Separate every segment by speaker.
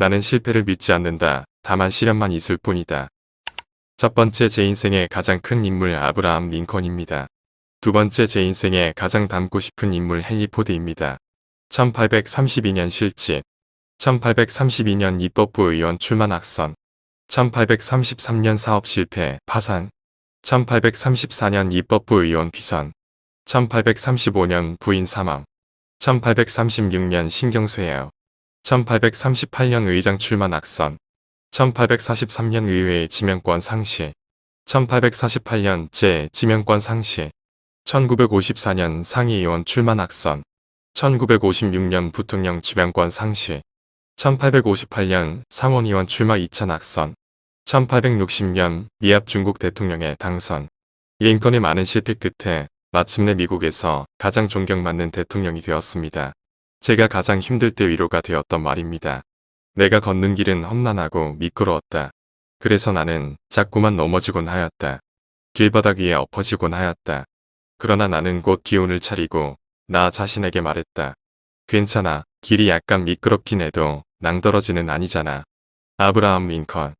Speaker 1: 나는 실패를 믿지 않는다. 다만 시련만 있을 뿐이다. 첫 번째 제 인생의 가장 큰 인물 아브라함 링컨입니다. 두 번째 제 인생에 가장 닮고 싶은 인물 헨리 포드입니다. 1832년 실직 1832년 입법부 의원 출마 낙선 1833년 사업 실패 파산 1834년 입법부 의원 비선 1835년 부인 사망 1836년 신경쇠요 1838년 의장 출마 낙선 1843년 의회 지명권 상실 1848년 제 지명권 상실 1954년 상의의원 출마 낙선 1956년 부통령 지명권 상실 1858년 상원의원 출마 2차 낙선 1860년 미합 중국 대통령의 당선 링컨의 많은 실패 끝에 마침내 미국에서 가장 존경받는 대통령이 되었습니다. 제가 가장 힘들 때 위로가 되었던 말입니다. 내가 걷는 길은 험난하고 미끄러웠다. 그래서 나는 자꾸만 넘어지곤 하였다. 길바닥 위에 엎어지곤 하였다. 그러나 나는 곧 기운을 차리고 나 자신에게 말했다. 괜찮아. 길이 약간 미끄럽긴 해도 낭떠러지는 아니잖아. 아브라함 링컨.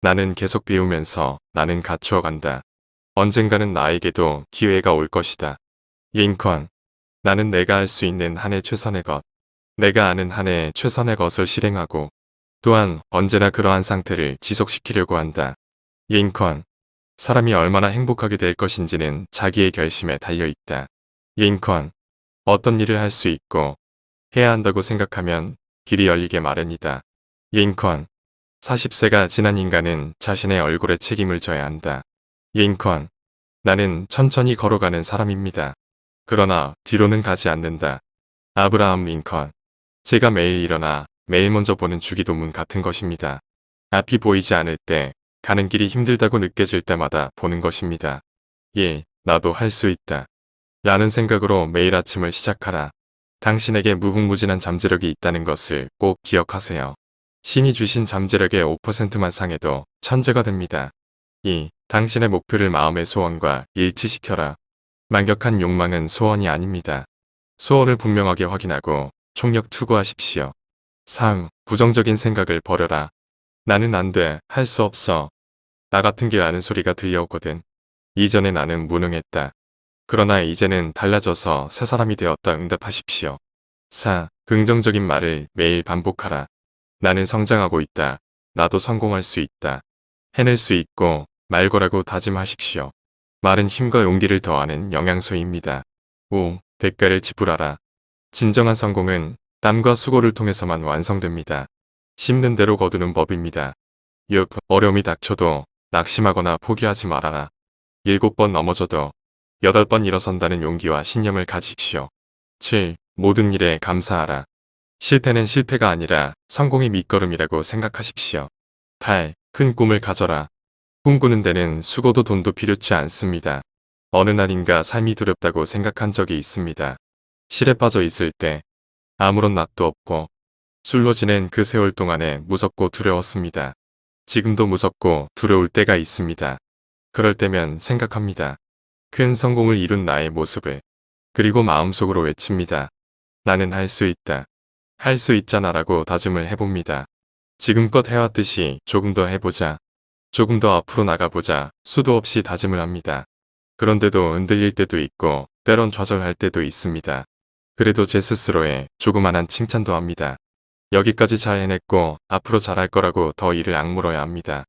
Speaker 1: 나는 계속 배우면서 나는 갖추어 간다. 언젠가는 나에게도 기회가 올 것이다. 링컨. 나는 내가 할 수 있는 한해 최선의 것. 내가 아는 한해 최선의 것을 실행하고 또한 언제나 그러한 상태를 지속시키려고 한다. 링컨. 사람이 얼마나 행복하게 될 것인지는 자기의 결심에 달려있다. 링컨. 어떤 일을 할 수 있고 해야 한다고 생각하면 길이 열리게 마련이다. 링컨. 40세가 지난 인간은 자신의 얼굴에 책임을 져야 한다. 링컨. 나는 천천히 걸어가는 사람입니다. 그러나 뒤로는 가지 않는다. 아브라함 링컨. 제가 매일 일어나 매일 먼저 보는 주기도문 같은 것입니다. 앞이 보이지 않을 때 가는 길이 힘들다고 느껴질 때마다 보는 것입니다. 1. 나도 할 수 있다. 라는 생각으로 매일 아침을 시작하라. 당신에게 무궁무진한 잠재력이 있다는 것을 꼭 기억하세요. 신이 주신 잠재력의 5%만 상해도 천재가 됩니다. 2. 당신의 목표를 마음의 소원과 일치시켜라. 만격한 욕망은 소원이 아닙니다. 소원을 분명하게 확인하고 총력 투구하십시오. 3. 부정적인 생각을 버려라. 나는 안 돼, 할 수 없어. 나 같은 게 아는 소리가 들려오거든. 이전에 나는 무능했다. 그러나 이제는 달라져서 새 사람이 되었다 응답하십시오. 4. 긍정적인 말을 매일 반복하라. 나는 성장하고 있다. 나도 성공할 수 있다. 해낼 수 있고 말거라고 다짐하십시오. 말은 힘과 용기를 더하는 영양소입니다. 5. 대가를 지불하라. 진정한 성공은 땀과 수고를 통해서만 완성됩니다. 심는 대로 거두는 법입니다. 6. 어려움이 닥쳐도 낙심하거나 포기하지 말아라. 7번 넘어져도 8번 일어선다는 용기와 신념을 가지십시오. 7. 모든 일에 감사하라. 실패는 실패가 아니라 성공의 밑거름이라고 생각하십시오. 8. 큰 꿈을 가져라. 꿈꾸는 데는 수고도 돈도 필요치 않습니다. 어느 날인가 삶이 두렵다고 생각한 적이 있습니다. 실에 빠져 있을 때 아무런 낯도 없고 술로 지낸 그 세월 동안에 무섭고 두려웠습니다. 지금도 무섭고 두려울 때가 있습니다. 그럴 때면 생각합니다. 큰 성공을 이룬 나의 모습을 그리고 마음속으로 외칩니다. 나는 할 수 있다. 할 수 있잖아 라고 다짐을 해봅니다. 지금껏 해왔듯이 조금 더 해보자. 조금 더 앞으로 나가보자 수도 없이 다짐을 합니다. 그런데도 흔들릴 때도 있고 때론 좌절할 때도 있습니다. 그래도 제 스스로에 조그만한 칭찬도 합니다. 여기까지 잘 해냈고 앞으로 잘할 거라고 더 일을 악물어야 합니다.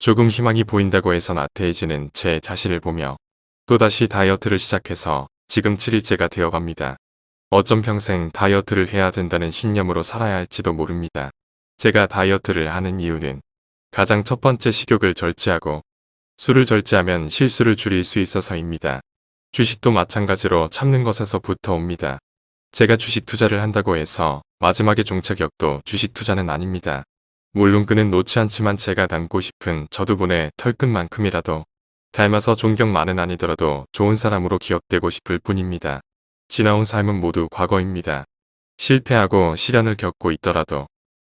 Speaker 1: 조금 희망이 보인다고 해서 나태해지는 제 자신을 보며 또다시 다이어트를 시작해서 지금 7일째가 되어갑니다. 어쩜 평생 다이어트를 해야 된다는 신념으로 살아야 할지도 모릅니다. 제가 다이어트를 하는 이유는 가장 첫 번째 식욕을 절제하고 술을 절제하면 실수를 줄일 수 있어서입니다. 주식도 마찬가지로 참는 것에서부터 옵니다. 제가 주식 투자를 한다고 해서 마지막에 종착역도 주식 투자는 아닙니다. 물론 그는 놓지 않지만 제가 닮고 싶은 저두분의 털끝만큼이라도 닮아서 존경만은 아니더라도 좋은 사람으로 기억되고 싶을 뿐입니다. 지나온 삶은 모두 과거입니다. 실패하고 시련을 겪고 있더라도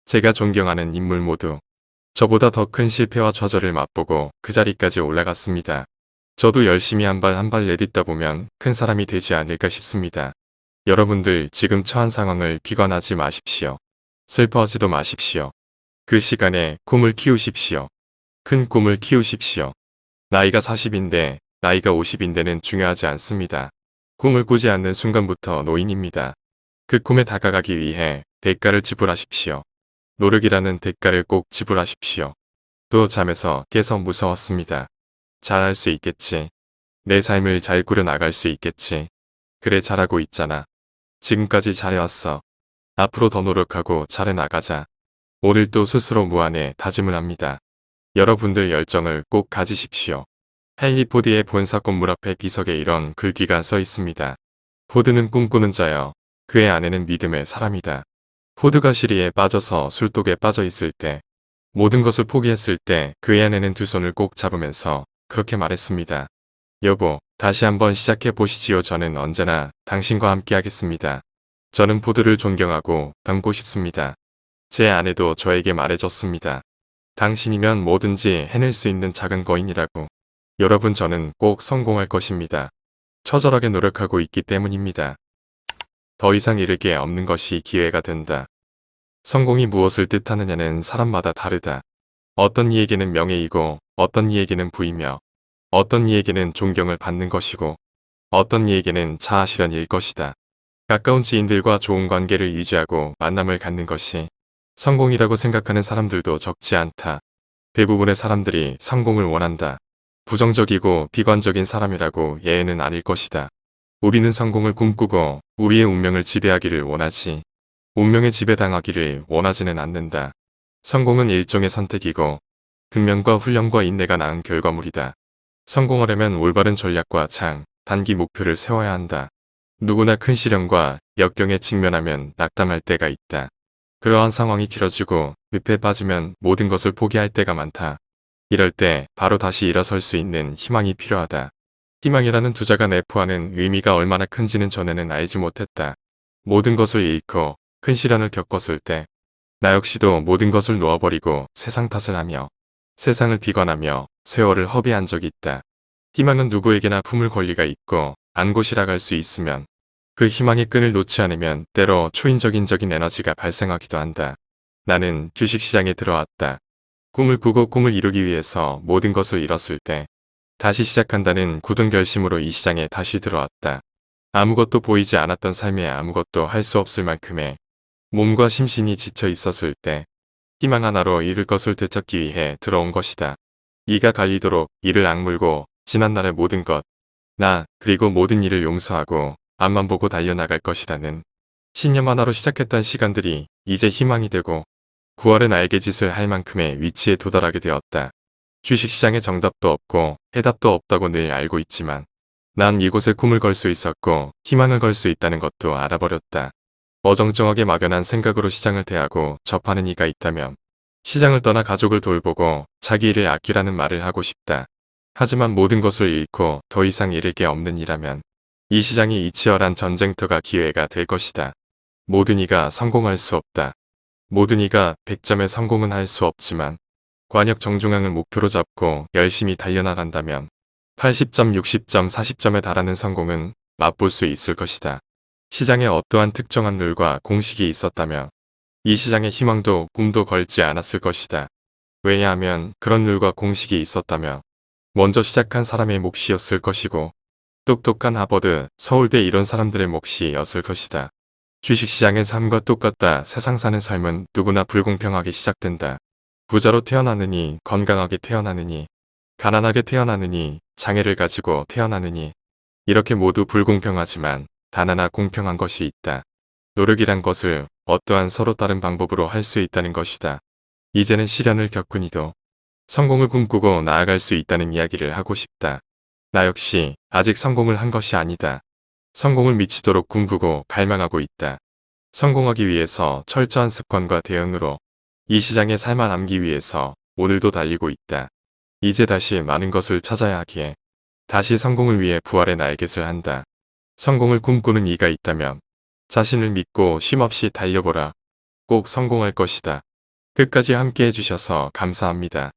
Speaker 1: 제가 존경하는 인물 모두 저보다 더 큰 실패와 좌절을 맛보고 그 자리까지 올라갔습니다. 저도 열심히 한 발 한 발 내딛다 보면 큰 사람이 되지 않을까 싶습니다. 여러분들 지금 처한 상황을 비관하지 마십시오. 슬퍼하지도 마십시오. 그 시간에 꿈을 키우십시오. 큰 꿈을 키우십시오. 나이가 40인데 나이가 50인데는 중요하지 않습니다. 꿈을 꾸지 않는 순간부터 노인입니다. 그 꿈에 다가가기 위해 대가를 지불하십시오. 노력이라는 대가를 꼭 지불하십시오. 또 잠에서 깨서 무서웠습니다. 잘할 수 있겠지. 내 삶을 잘 꾸려나갈 수 있겠지. 그래 잘하고 있잖아. 지금까지 잘해왔어. 앞으로 더 노력하고 잘해나가자. 오늘 또 스스로 무한의 다짐을 합니다. 여러분들 열정을 꼭 가지십시오. 헨리 포드의 본사 건물 앞에 비석에 이런 글귀가 써 있습니다. 포드는 꿈꾸는 자여 그의 아내는 믿음의 사람이다. 포드가 실의에 빠져서 술독에 빠져 있을 때 모든 것을 포기했을 때 그의 아내는 두 손을 꼭 잡으면서 그렇게 말했습니다. 여보, 다시 한번 시작해 보시지요. 저는 언제나 당신과 함께 하겠습니다. 저는 포드를 존경하고 닮고 싶습니다. 제 아내도 저에게 말해줬습니다. 당신이면 뭐든지 해낼 수 있는 작은 거인이라고. 여러분 저는 꼭 성공할 것입니다. 처절하게 노력하고 있기 때문입니다. 더 이상 잃을 게 없는 것이 기회가 된다. 성공이 무엇을 뜻하느냐는 사람마다 다르다. 어떤 이에게는 명예이고 어떤 이에게는 부이며 어떤 이에게는 존경을 받는 것이고 어떤 이에게는 자아실현일 것이다. 가까운 지인들과 좋은 관계를 유지하고 만남을 갖는 것이 성공이라고 생각하는 사람들도 적지 않다. 대부분의 사람들이 성공을 원한다. 부정적이고 비관적인 사람이라고 예외는 아닐 것이다. 우리는 성공을 꿈꾸고 우리의 운명을 지배하기를 원하지 운명에 지배당하기를 원하지는 않는다. 성공은 일종의 선택이고 근면과 훈련과 인내가 낳은 결과물이다. 성공하려면 올바른 전략과 장, 단기 목표를 세워야 한다. 누구나 큰 시련과 역경에 직면하면 낙담할 때가 있다. 그러한 상황이 길어지고 늪에 빠지면 모든 것을 포기할 때가 많다. 이럴 때 바로 다시 일어설 수 있는 희망이 필요하다. 희망이라는 두자가 내포하는 의미가 얼마나 큰지는 전에는 알지 못했다. 모든 것을 잃고 큰 시련을 겪었을 때 나 역시도 모든 것을 놓아버리고 세상 탓을 하며 세상을 비관하며 세월을 허비한 적이 있다. 희망은 누구에게나 품을 권리가 있고 안고시라 갈 수 있으면 그 희망의 끈을 놓지 않으면 때로 초인적인적인 에너지가 발생하기도 한다. 나는 주식시장에 들어왔다. 꿈을 꾸고 꿈을 이루기 위해서 모든 것을 잃었을 때 다시 시작한다는 굳은 결심으로 이 시장에 다시 들어왔다. 아무것도 보이지 않았던 삶에 아무것도 할 수 없을 만큼의 몸과 심신이 지쳐 있었을 때 희망 하나로 이룰 것을 되찾기 위해 들어온 것이다. 이가 갈리도록 이를 악물고 지난날의 모든 것, 나 그리고 모든 일을 용서하고 앞만 보고 달려나갈 것이라는 신념 하나로 시작했던 시간들이 이제 희망이 되고 9월은 알게 짓을 할 만큼의 위치에 도달하게 되었다. 주식시장에 정답도 없고 해답도 없다고 늘 알고 있지만 난 이곳에 꿈을 걸 수 있었고 희망을 걸 수 있다는 것도 알아버렸다. 어정쩡하게 막연한 생각으로 시장을 대하고 접하는 이가 있다면 시장을 떠나 가족을 돌보고 자기 일을 아끼라는 말을 하고 싶다. 하지만 모든 것을 잃고 더 이상 잃을 게 없는 이라면 이 시장이 이 치열한 전쟁터가 기회가 될 것이다. 모든 이가 성공할 수 없다. 모든 이가 100점의 성공은 할 수 없지만 관역 정중앙을 목표로 잡고 열심히 달려나간다면 80점, 60점, 40점에 달하는 성공은 맛볼 수 있을 것이다. 시장에 어떠한 특정한 룰과 공식이 있었다면 이 시장의 희망도 꿈도 걸지 않았을 것이다. 왜냐하면 그런 룰과 공식이 있었다면 먼저 시작한 사람의 몫이었을 것이고 똑똑한 하버드, 서울대 이런 사람들의 몫이었을 것이다. 주식시장의 삶과 똑같다. 세상 사는 삶은 누구나 불공평하게 시작된다. 부자로 태어나느니 건강하게 태어나느니 가난하게 태어나느니 장애를 가지고 태어나느니 이렇게 모두 불공평하지만 단 하나 공평한 것이 있다. 노력이란 것을 어떠한 서로 다른 방법으로 할 수 있다는 것이다. 이제는 시련을 겪은 이도 성공을 꿈꾸고 나아갈 수 있다는 이야기를 하고 싶다. 나 역시 아직 성공을 한 것이 아니다. 성공을 미치도록 꿈꾸고 갈망하고 있다. 성공하기 위해서 철저한 습관과 대응으로 이 시장에 살만남기 위해서 오늘도 달리고 있다. 이제 다시 많은 것을 찾아야 하기에 다시 성공을 위해 부활의 날갯을 한다. 성공을 꿈꾸는 이가 있다면 자신을 믿고 쉼없이 달려보라. 꼭 성공할 것이다. 끝까지 함께 해주셔서 감사합니다.